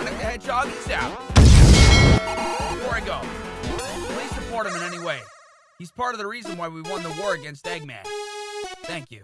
Sonic the Hedgehog is out. Before I go, please support him in any way. He's part of the reason why we won the war against Eggman. Thank you.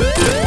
Yeah.